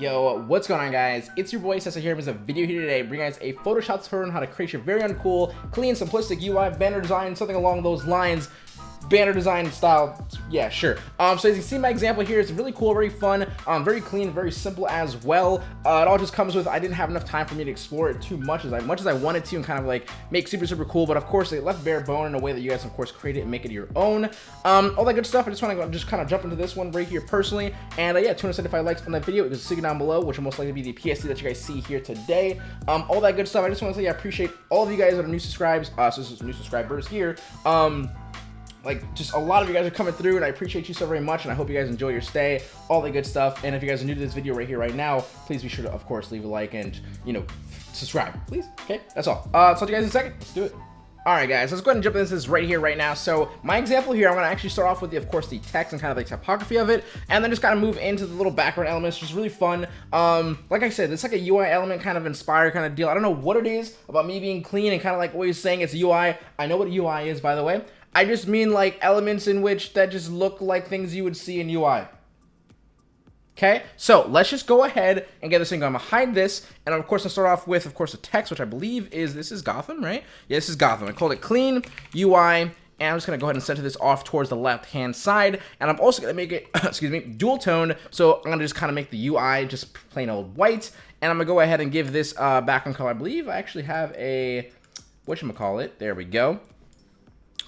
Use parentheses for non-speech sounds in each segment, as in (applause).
Yo, what's going on guys? It's your boy Sessa here with a video here today bringing guys a Photoshop tutorial on how to create your very uncool, clean, simplistic UI banner design, something along those lines banner design style. Yeah sure. Um so as you see my example here it's really cool very fun um very clean very simple as well. Uh, it all just comes with i didn't have enough time for me to explore it too much as I, much as i wanted to and kind of like make super super cool but of course it left bare bone in a way that you guys of course create it and make it your own. Um all that good stuff. I just want to just kind of jump into this one right here personally. And uh, yeah 275 likes on that video. It was sitting down below which will most likely be the PSD that you guys see here today. Um all that good stuff. I just want to say i appreciate all of you guys that are new subscribers, uh so this is new subscribers here. Um like just a lot of you guys are coming through and I appreciate you so very much and I hope you guys enjoy your stay all the good stuff and if you guys are new to this video right here right now please be sure to of course leave a like and you know subscribe please okay that's all uh talk to you guys in a second let's do it Alright guys, let's go ahead and jump into this right here right now. So my example here, I'm going to actually start off with, the, of course, the text and kind of the typography of it, and then just kind of move into the little background elements, just really fun. Um, like I said, it's like a UI element kind of inspired kind of deal. I don't know what it is about me being clean and kind of like always saying it's UI. I know what UI is, by the way. I just mean like elements in which that just look like things you would see in UI. Okay, so let's just go ahead and get this thing going. I'm gonna hide this, and of course, I'll start off with, of course, the text, which I believe is, this is Gotham, right? Yeah, this is Gotham. I called it clean UI, and I'm just gonna go ahead and center this off towards the left-hand side, and I'm also gonna make it, (coughs) excuse me, dual tone, so I'm gonna just kind of make the UI just plain old white, and I'm gonna go ahead and give this uh, background color. I believe I actually have a, whatchamacallit, there we go.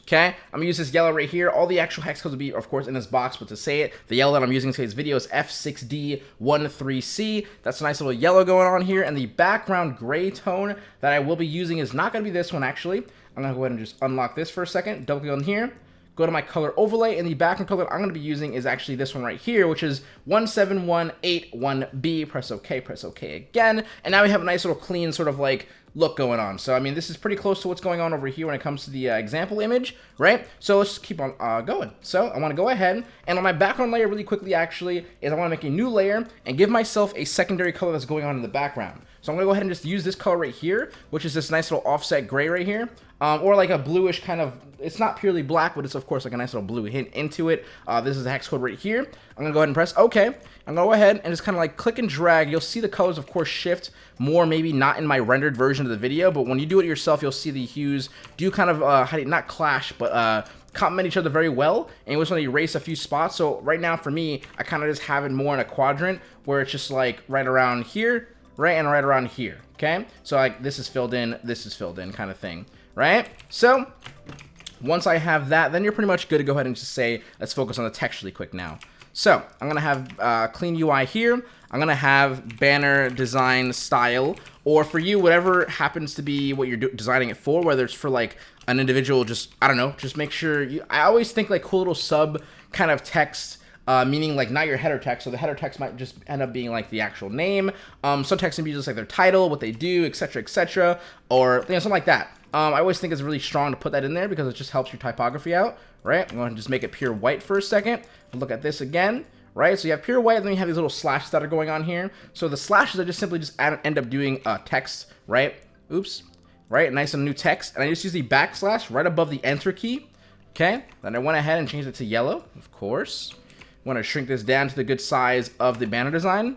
Okay, I'm gonna use this yellow right here. All the actual hex codes will be, of course, in this box, but to say it, the yellow that I'm using today's video is F6D13C. That's a nice little yellow going on here, and the background gray tone that I will be using is not gonna be this one, actually. I'm gonna go ahead and just unlock this for a second, double click on here, go to my color overlay, and the background color I'm gonna be using is actually this one right here, which is 17181B. Press OK, press OK again, and now we have a nice little clean sort of like look going on. So, I mean, this is pretty close to what's going on over here when it comes to the uh, example image, right? So let's just keep on uh, going. So I want to go ahead and on my background layer really quickly actually is I want to make a new layer and give myself a secondary color that's going on in the background. So I'm going to go ahead and just use this color right here, which is this nice little offset gray right here. Um, or like a bluish kind of, it's not purely black, but it's of course like a nice little blue hint into it. Uh, this is the hex code right here. I'm gonna go ahead and press OK. I'm gonna go ahead and just kind of like click and drag. You'll see the colors of course shift more, maybe not in my rendered version of the video, but when you do it yourself, you'll see the hues do kind of, uh, not clash, but uh, complement each other very well and you just want to erase a few spots so right now for me I kind of just have it more in a quadrant where it's just like right around here right and right around here okay so like this is filled in this is filled in kind of thing right? So once I have that, then you're pretty much good to go ahead and just say, let's focus on the text really quick now. So I'm to have uh, clean UI here. I'm to have banner design style, or for you, whatever happens to be what you're designing it for, whether it's for like an individual, just, I don't know, just make sure you, I always think like cool little sub kind of text uh, meaning like not your header text. So the header text might just end up being like the actual name. Um, some text can be just like their title, what they do, etc., etc., or you know something like that. Um, I always think it's really strong to put that in there because it just helps your typography out, right? I'm going to just make it pure white for a second. Look at this again, right? So you have pure white, and then you have these little slashes that are going on here. So the slashes are just simply just add, end up doing uh, text, right? Oops, right? Nice and new text. And I just use the backslash right above the enter key, okay? Then I went ahead and changed it to yellow, of course want to shrink this down to the good size of the banner design.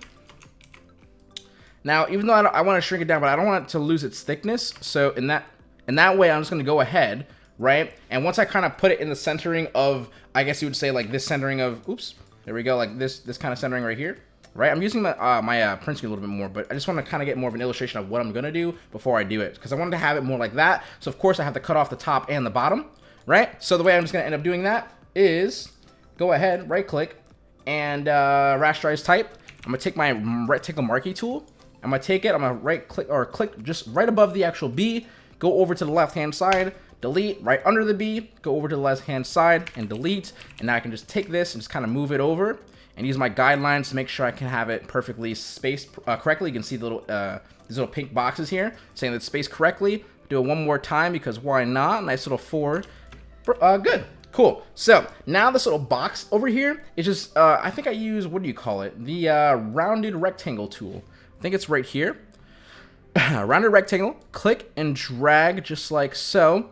Now, even though I, I want to shrink it down, but I don't want it to lose its thickness. So in that in that way, I'm just going to go ahead, right? And once I kind of put it in the centering of, I guess you would say like this centering of, oops, there we go, like this this kind of centering right here, right? I'm using my, uh, my uh, print screen a little bit more, but I just want to kind of get more of an illustration of what I'm going to do before I do it. Because I wanted to have it more like that. So of course I have to cut off the top and the bottom, right? So the way I'm just going to end up doing that is go ahead, right click, and uh, rasterize type. I'm gonna take my rectangle marquee tool. I'm gonna take it, I'm gonna right click or click just right above the actual B, go over to the left hand side, delete, right under the B, go over to the left hand side and delete. And now I can just take this and just kind of move it over and use my guidelines to make sure I can have it perfectly spaced uh, correctly. You can see the little, uh, these little pink boxes here saying that it's spaced correctly. Do it one more time because why not? Nice little four. Uh, good. Cool. So now this little box over here is just, uh, I think I use, what do you call it? The uh, rounded rectangle tool. I think it's right here. (laughs) rounded rectangle, click and drag just like so.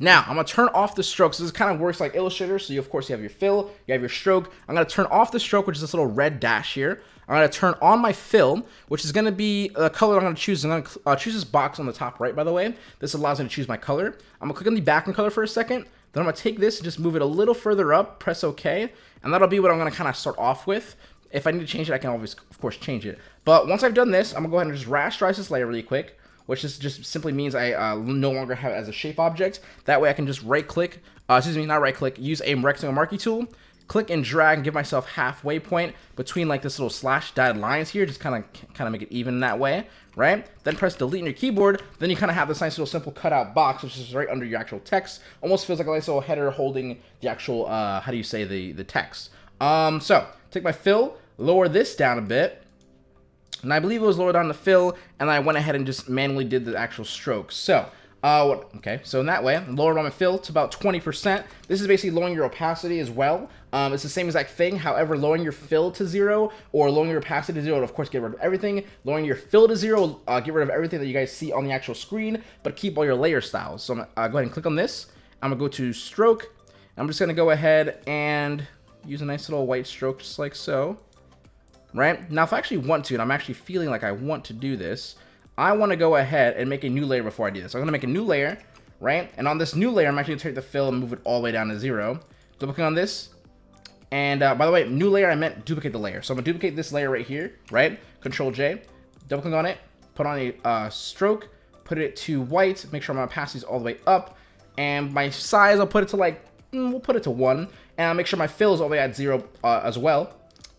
Now, I'm going to turn off the strokes. This kind of works like Illustrator. So, you, of course, you have your fill, you have your stroke. I'm going to turn off the stroke, which is this little red dash here. I'm going to turn on my fill, which is going to be the color I'm going to choose. I'm going to uh, choose this box on the top right, by the way. This allows me to choose my color. I'm going to click on the background color for a second. Then I'm going to take this and just move it a little further up, press OK, and that'll be what I'm going to kind of start off with. If I need to change it, I can always, of course, change it. But once I've done this, I'm going to go ahead and just rasterize this layer really quick, which is just simply means I uh, no longer have it as a shape object. That way I can just right-click, uh, excuse me, not right-click, use a rectangle marquee tool, click and drag and give myself halfway point between like this little slash dotted lines here, just kind of kind of make it even that way, right? Then press delete in your keyboard, then you kind of have this nice little simple cutout box, which is right under your actual text. Almost feels like a nice little header holding the actual, uh, how do you say, the, the text. Um, so, take my fill, lower this down a bit, and I believe it was lower down the fill, and I went ahead and just manually did the actual strokes. So, uh, what, okay, so in that way, lower my fill to about 20%. This is basically lowering your opacity as well. Um, it's the same exact thing. However, lowering your fill to zero or lowering your opacity to zero of course, get rid of everything. Lowering your fill to zero, uh, get rid of everything that you guys see on the actual screen, but keep all your layer styles. So I'm uh, go ahead and click on this. I'm going to go to stroke. I'm just going to go ahead and use a nice little white stroke just like so. Right? Now, if I actually want to, and I'm actually feeling like I want to do this, I want to go ahead and make a new layer before I do this. So I'm going to make a new layer, right? And on this new layer, I'm actually going to take the fill and move it all the way down to zero. Double click on this. And uh, by the way, new layer, I meant duplicate the layer. So I'm going to duplicate this layer right here, right? Control J, double click on it, put on a uh, stroke, put it to white, make sure my opacity's all the way up. And my size, I'll put it to like, mm, we'll put it to one. And I'll make sure my fill is all the way at zero uh, as well,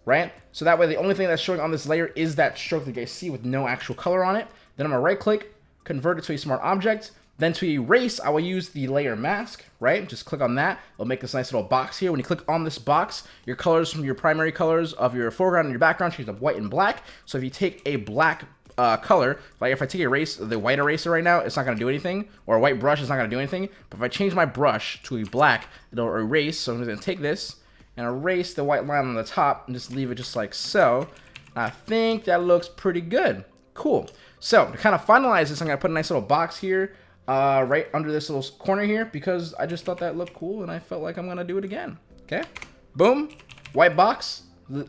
right? So that way, the only thing that's showing on this layer is that stroke that you guys see with no actual color on it. Then I'm gonna right click, convert it to a smart object. Then to erase, I will use the layer mask, right? Just click on that. It'll make this nice little box here. When you click on this box, your colors from your primary colors of your foreground and your background change to white and black. So if you take a black uh, color, like if I take erase the white eraser right now, it's not going to do anything, or a white brush is not going to do anything. But if I change my brush to a black, it'll erase. So I'm going to take this and erase the white line on the top and just leave it just like so. I think that looks pretty good. Cool. So to kind of finalize this, I'm going to put a nice little box here uh, right under this little corner here because I just thought that looked cool and I felt like I'm going to do it again. Okay. Boom. White box.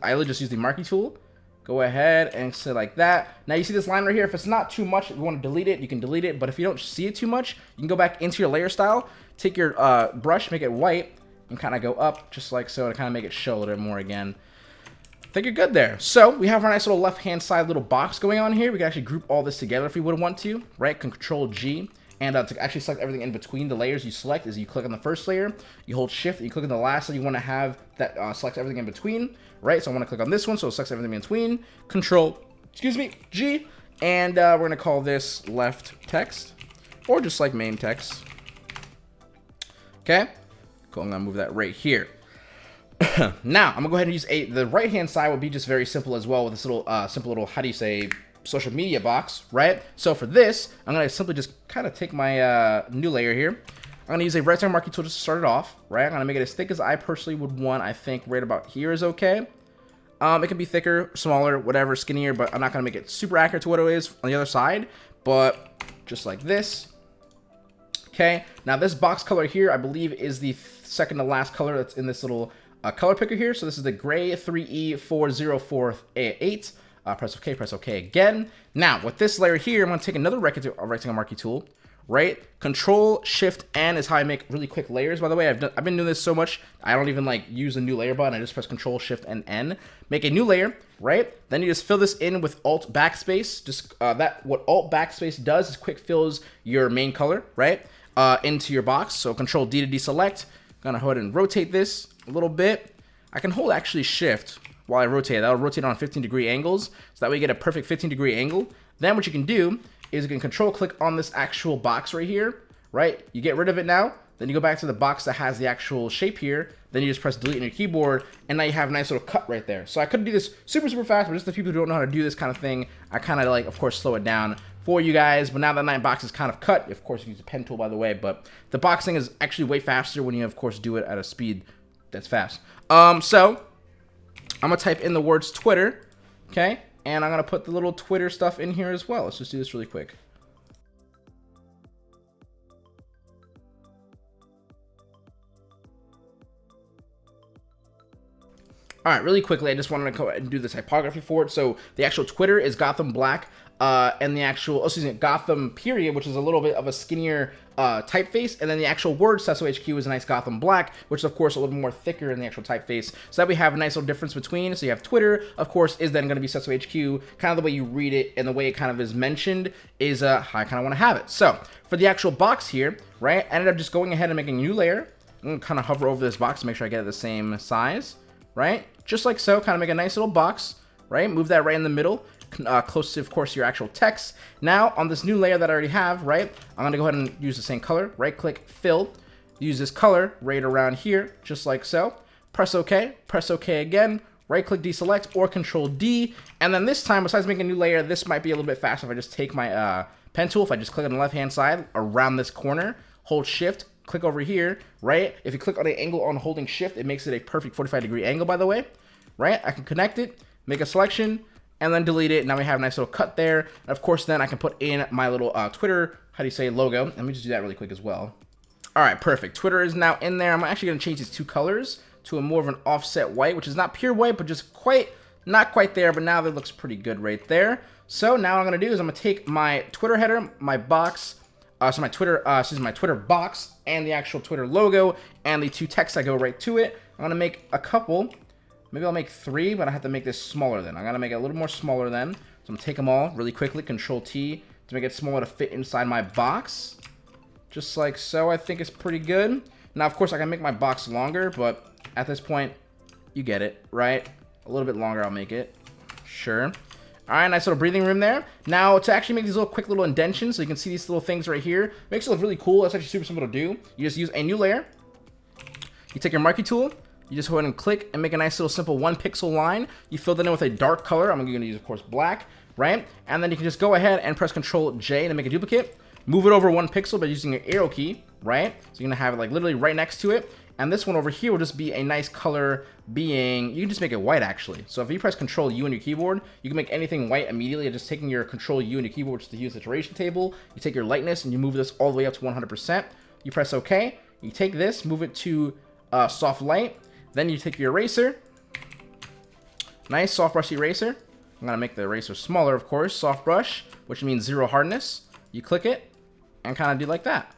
I just use the marquee tool. Go ahead and say like that. Now you see this line right here. If it's not too much, if you want to delete it, you can delete it. But if you don't see it too much, you can go back into your layer style, take your uh, brush, make it white, and kind of go up just like so to kind of make it show a little bit more again think you're good there. So we have our nice little left-hand side little box going on here. We can actually group all this together if we would want to, right? Control G. And uh, to actually select everything in between the layers you select is you click on the first layer, you hold shift, you click on the last layer you want to have that uh, selects everything in between, right? So I want to click on this one, so it selects everything in between. Control, excuse me, G. And uh, we're going to call this left text, or just like main text. Okay, cool, I'm going to move that right here. (coughs) now, I'm gonna go ahead and use a, the right hand side will be just very simple as well with this little, uh, simple little, how do you say, social media box, right? So for this, I'm gonna simply just kind of take my uh, new layer here. I'm gonna use a rectangle marquee tool just to start it off, right? I'm gonna make it as thick as I personally would want. I think right about here is okay. Um, it can be thicker, smaller, whatever, skinnier, but I'm not gonna make it super accurate to what it is on the other side. But just like this. Okay, now this box color here, I believe is the second to last color that's in this little uh, color picker here. So this is the gray 3E4048. Uh, press OK, press OK again. Now, with this layer here, I'm going to take another rectangle, rectangle marquee tool, right? Control, Shift, N is how I make really quick layers. By the way, I've, done, I've been doing this so much, I don't even like use a new layer button. I just press Control, Shift, and N. Make a new layer, right? Then you just fill this in with Alt Backspace. Just uh, that what Alt Backspace does is quick fills your main color, right? Uh, into your box. So Control D to deselect. Gonna go ahead and rotate this a little bit. I can hold actually shift while I rotate. That'll rotate on 15 degree angles. So that way you get a perfect 15 degree angle. Then what you can do is you can control click on this actual box right here, right? You get rid of it now. Then you go back to the box that has the actual shape here. Then you just press delete on your keyboard, and now you have a nice little cut right there. So I could do this super, super fast, but just the people who don't know how to do this kind of thing, I kind of like, of course, slow it down for you guys. But now that my box is kind of cut, of course, you use a pen tool, by the way, but the boxing is actually way faster when you, of course, do it at a speed that's fast. Um, so I'm gonna type in the words Twitter, okay? And I'm gonna put the little Twitter stuff in here as well. Let's just do this really quick. All right, really quickly, I just wanted to go and do the typography for it. So the actual Twitter is Gotham Black, uh, and the actual, oh, excuse me, Gotham period, which is a little bit of a skinnier uh, typeface, and then the actual word Sesso HQ is a nice Gotham Black, which is of course a little more thicker in the actual typeface. So that we have a nice little difference between. So you have Twitter, of course, is then going to be Sesso HQ. Kind of the way you read it and the way it kind of is mentioned is uh, how I kind of want to have it. So for the actual box here, right, I ended up just going ahead and making a new layer. I'm going to kind of hover over this box to make sure I get it the same size, right? Just like so, kind of make a nice little box, right? Move that right in the middle uh, close to, of course, your actual text. Now, on this new layer that I already have, right, I'm going to go ahead and use the same color. Right-click, fill. Use this color right around here, just like so. Press OK. Press OK again. Right-click, deselect, or Control-D. And then this time, besides making a new layer, this might be a little bit faster if I just take my uh, pen tool. If I just click on the left-hand side around this corner, hold Shift, click over here, right? If you click on the angle on holding Shift, it makes it a perfect 45 degree angle, by the way, right? I can connect it, make a selection, and then delete it. Now we have a nice little cut there. And of course, then I can put in my little uh, Twitter, how do you say, logo. Let me just do that really quick as well. All right, perfect. Twitter is now in there. I'm actually going to change these two colors to a more of an offset white, which is not pure white, but just quite, not quite there, but now that looks pretty good right there. So now what I'm going to do is I'm going to take my Twitter header, my box, uh, so my Twitter, uh, me, my Twitter box, and the actual Twitter logo, and the two texts that go right to it. I'm going to make a couple Maybe I'll make three, but I have to make this smaller then. I'm going to make it a little more smaller then. So I'm going to take them all really quickly, Control T, to make it smaller to fit inside my box. Just like so, I think it's pretty good. Now, of course, I can make my box longer, but at this point, you get it, right? A little bit longer, I'll make it. Sure. All right, nice little breathing room there. Now, to actually make these little quick little indentions, so you can see these little things right here, makes it look really cool. That's actually super simple to do. You just use a new layer. You take your marquee tool, you just go ahead and click and make a nice little simple one pixel line. You fill that in with a dark color. I'm going to use, of course, black, right? And then you can just go ahead and press Control J to make a duplicate. Move it over one pixel by using your arrow key, right? So you're going to have it like literally right next to it. And this one over here will just be a nice color being, you can just make it white actually. So if you press Control U on your keyboard, you can make anything white immediately. Just taking your Control U on your keyboard, which is the hue saturation table. You take your lightness and you move this all the way up to 100%. You press OK. You take this, move it to uh, soft light, then you take your eraser. Nice soft brush eraser. I'm going to make the eraser smaller, of course. Soft brush, which means zero hardness. You click it and kind of do like that.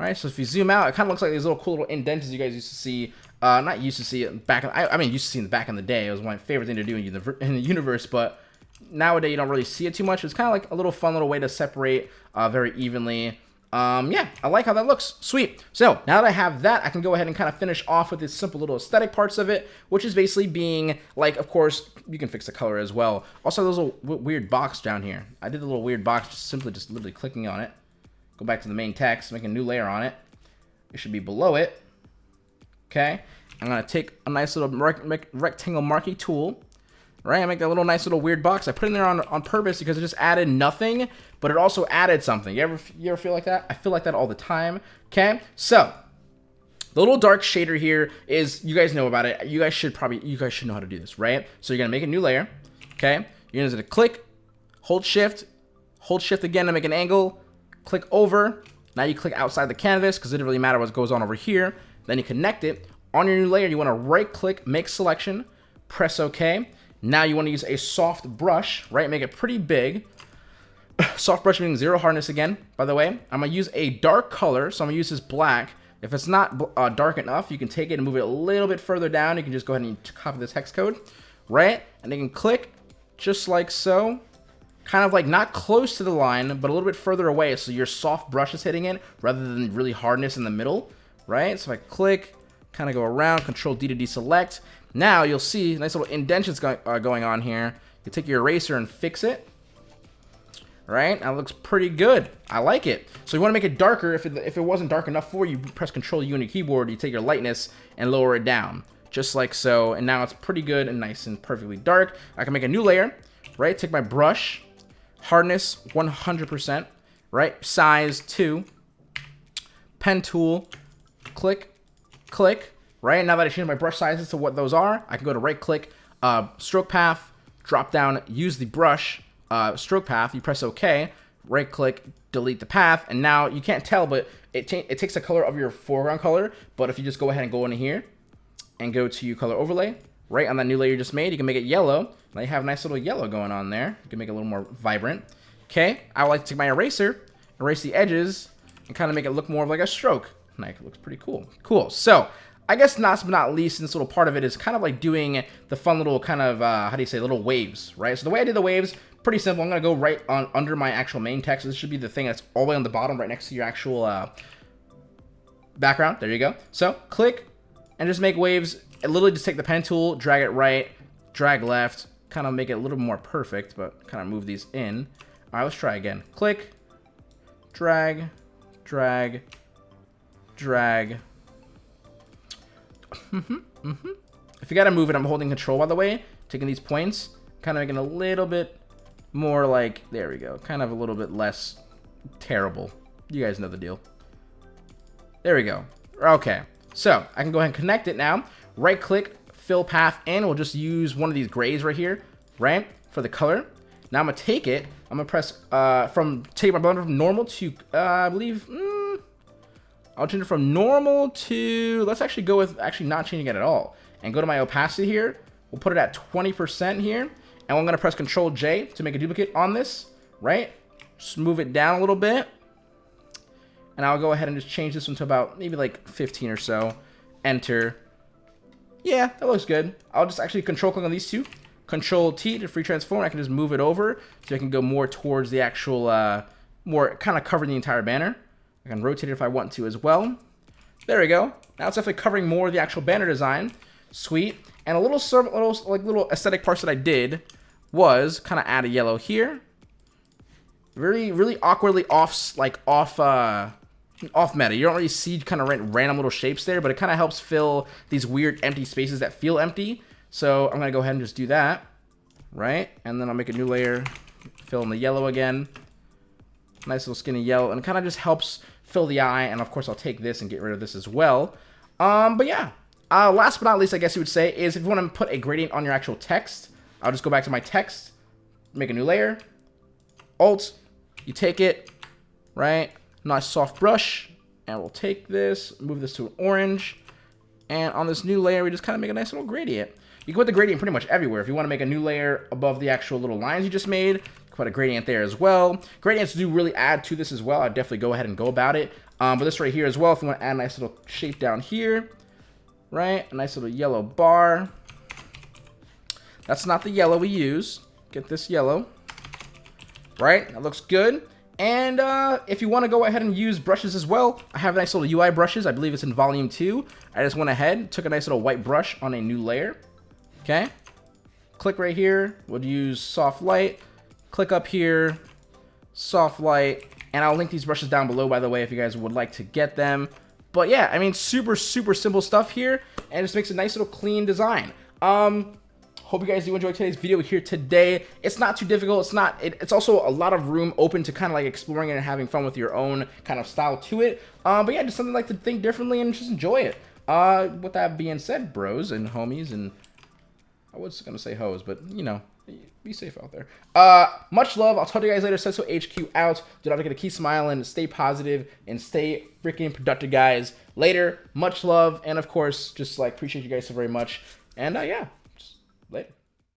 Right, so if you zoom out, it kind of looks like these little cool little indents you guys used to see. Uh, not used to see it back. In, I, I mean, used to see the back in the day. It was my favorite thing to do in the, (laughs) in the universe, but nowadays you don't really see it too much. It's kind of like a little fun little way to separate uh, very evenly um, yeah, I like how that looks. Sweet. So now that I have that, I can go ahead and kind of finish off with the simple little aesthetic parts of it, which is basically being like, of course, you can fix the color as well. Also, there's a weird box down here. I did a little weird box just simply just literally clicking on it. Go back to the main text, make a new layer on it. It should be below it. Okay. I'm going to take a nice little rect rectangle marquee tool right? I make that little nice little weird box. I put in there on, on purpose because it just added nothing, but it also added something. You ever, you ever feel like that? I feel like that all the time, okay? So, the little dark shader here is, you guys know about it. You guys should probably, you guys should know how to do this, right? So you're to make a new layer, okay? You're to click, hold shift, hold shift again to make an angle, click over. Now you click outside the canvas because it doesn't really matter what goes on over here. Then you connect it. On your new layer, you want to right click, make selection, press OK. Now you want to use a soft brush, right? Make it pretty big. (sighs) soft brush meaning zero hardness again, by the way. I'm going to use a dark color, so I'm going to use this black. If it's not uh, dark enough, you can take it and move it a little bit further down. You can just go ahead and copy this hex code, right? And you can click just like so. Kind of like not close to the line, but a little bit further away so your soft brush is hitting it rather than really hardness in the middle, right? So I click, kind of go around, Control D to deselect. Now you'll see nice little indentions go uh, going on here. You take your eraser and fix it. Right, that looks pretty good. I like it. So you want to make it darker. If it, if it wasn't dark enough for you, press Control U on your keyboard. You take your lightness and lower it down, just like so. And now it's pretty good and nice and perfectly dark. I can make a new layer. Right, take my brush, hardness 100%. Right, size 2, pen tool, click, click, right? Now that I changed my brush sizes to what those are, I can go to right click, uh, stroke path, drop down, use the brush, uh, stroke path, you press OK, right click, delete the path, and now you can't tell, but it, it takes the color of your foreground color, but if you just go ahead and go into here, and go to color overlay, right on that new layer you just made. You can make it yellow. Now you have a nice little yellow going on there. You can make it a little more vibrant. Okay, I would like to take my eraser, erase the edges, and kind of make it look more of like a stroke. Like, it looks pretty cool. Cool. So, I guess last but not least, this little part of it is kind of like doing the fun little kind of, uh, how do you say, little waves, right? So the way I did the waves, pretty simple. I'm going to go right on under my actual main text. This should be the thing that's all the way on the bottom, right next to your actual uh, background. There you go. So, click, and just make waves. And literally just take the pen tool, drag it right, drag left, kind of make it a little more perfect, but kind of move these in. All right, let's try again. Click, drag, drag, drag. mm-hmm, (laughs) mm-hmm. If you gotta move it, I'm holding control, by the way. Taking these points, kind of making a little bit more like, there we go, kind of a little bit less terrible. You guys know the deal. There we go. Okay, so I can go ahead and connect it now. Right click, fill path, and we'll just use one of these grays right here, right, for the color. Now I'm gonna take it, I'm gonna press, uh, from, take my blender from normal to, uh, I believe, mm, I'll change it from normal to, let's actually go with actually not changing it at all. And go to my opacity here, we'll put it at 20% here, and I'm gonna press Control J to make a duplicate on this, right? Just move it down a little bit. And I'll go ahead and just change this one to about maybe like 15 or so. Enter. Yeah, that looks good. I'll just actually control click on these two. Control T to free transform. I can just move it over so I can go more towards the actual, uh, more kind of covering the entire banner. I can rotate it if I want to as well. There we go. Now it's definitely covering more of the actual banner design. Sweet. And a little, little like little aesthetic parts that I did was kind of add a yellow here. Really, really awkwardly off, like off, uh, off meta. You don't really see kind of random little shapes there, but it kind of helps fill these weird empty spaces that feel empty. So I'm going to go ahead and just do that, right? And then I'll make a new layer, fill in the yellow again. Nice little skinny yellow, and it kind of just helps fill the eye. And of course, I'll take this and get rid of this as well. Um, but yeah, uh, last but not least, I guess you would say, is if you want to put a gradient on your actual text, I'll just go back to my text, make a new layer, Alt, you take it, right? Nice soft brush, and we'll take this, move this to an orange, and on this new layer, we just kind of make a nice little gradient. You can put the gradient pretty much everywhere. If you want to make a new layer above the actual little lines you just made, put a gradient there as well. Gradients do really add to this as well. I'd definitely go ahead and go about it. Um, but this right here as well, if you want to add a nice little shape down here, right? A nice little yellow bar. That's not the yellow we use. Get this yellow, right? That looks good. And uh, if you want to go ahead and use brushes as well, I have a nice little UI brushes. I believe it's in volume 2. I just went ahead, took a nice little white brush on a new layer. Okay. Click right here. We'll use soft light. Click up here, soft light, and I'll link these brushes down below, by the way, if you guys would like to get them. But yeah, I mean, super, super simple stuff here, and it just makes a nice little clean design. Um, hope you guys do enjoy today's video here today. It's not too difficult. It's not, it, it's also a lot of room open to kind of like exploring and having fun with your own kind of style to it. Um, but yeah, just something like to think differently and just enjoy it. Uh, with that being said, bros and homies and I was gonna say hoes, but you know, be safe out there. Uh, much love. I'll talk to you guys later. Senso HQ out. Do not forget to keep smiling, stay positive, and stay freaking productive, guys. Later. Much love, and of course, just like appreciate you guys so very much. And uh, yeah, later.